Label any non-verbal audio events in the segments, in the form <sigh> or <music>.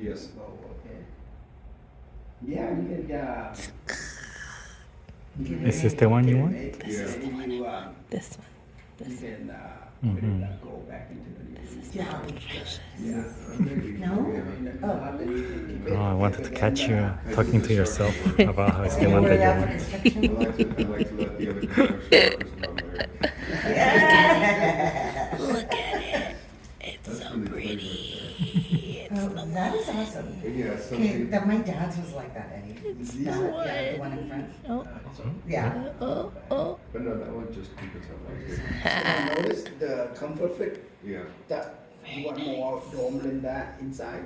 Yes. Oh, okay. Yeah, you can, uh. you can Is this the one you want? make- This is if you, um, This one. You This can, uh, put uh, go back into the. Yeah. Yeah. No? Oh. Oh, I wanted to catch you talking to yourself <laughs> about how You still wear that that you want. <laughs> construction? I like to, I like to let the other construction workers know there. Yeah. <laughs> Look at it. It's so pretty. It's Oh, that is awesome. Yeah, Okay, something, that my dad's was like that, Eddie. It's That- the yeah, the one. one in front. Oh, Yeah. oh, oh. but no, that one just keep it like this. <laughs> So notice the comfort fit, Yeah, that, you want more dome than that inside?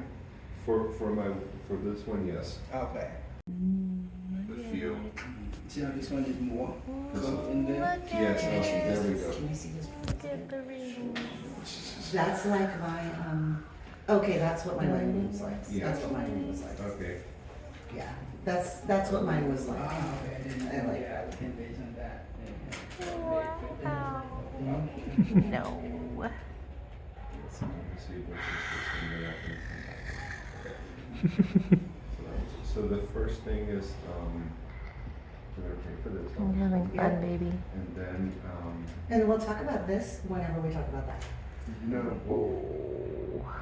for, for my, for this one, yes, Okay. the feel. See how this one is more This in there? Yes, oh, there we go. Can you see this? Look the ring. That's like my, um, okay, that's what my wedding room was like. Yeah. That's what my room was like. Okay, Yeah, that's, that's what mine was like. Ah, okay, I didn't I know, like yeah, that. we can base on that. Wow. <laughs> No. let's see, let's see what's this thing that I can- So the first thing is, um, we're gonna pay for this I'm one, having Yeah. fun, baby. and then, um, And we'll talk about this whenever we talk about that. no, well,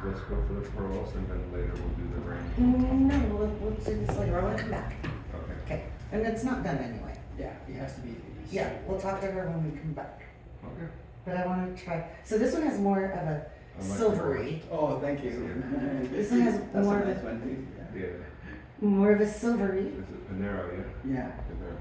let's go for the pearls, and then later we'll do the ring. Mm, No, we'll, we'll do this later. I want to come back. Okay, Okay, and it's not done anyway. Yeah, it has to be. Yeah, we'll talk to her when we come back. okay. But I want to try, so this one has more of a like silvery, Oh, thank you. <laughs> This one has That's more a of a- nice one, yeah. Yeah, more of a silvery. is it Panero, yeah? Yeah. Panero,